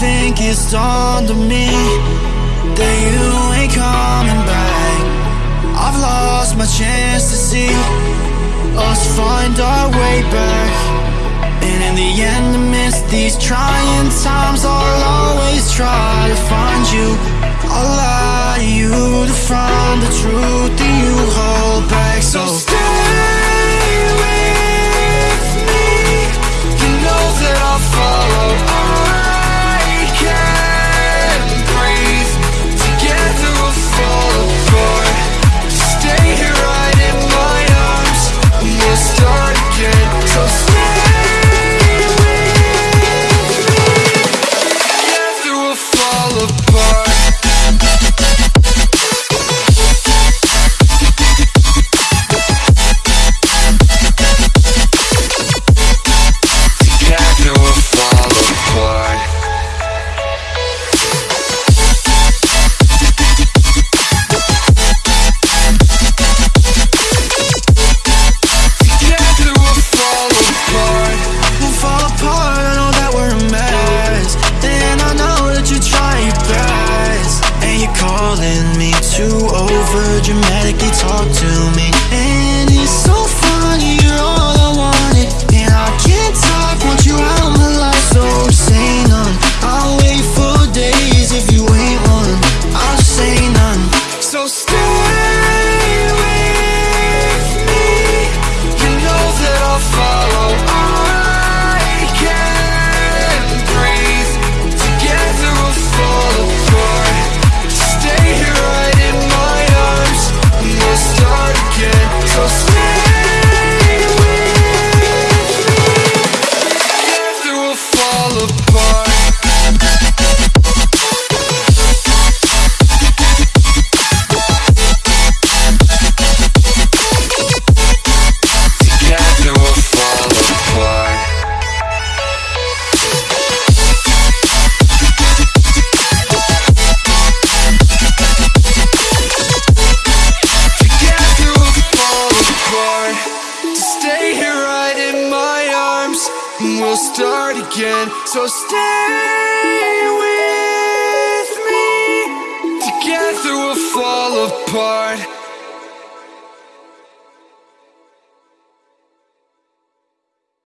think it's dawned on me That you ain't coming back. I've lost my chance to see Us find our way back. And in the end amidst these trying times I'll always try to find you. I'll lie to you to find the truth that you hold calling me to over dramatically talk to me. And it's so funny, you're all I wanted. And I can't talk, want you out my life. So say none, I'll wait for days if you ain't one. I'll say none. So stay we'll start again. So stay with me. Together we'll fall apart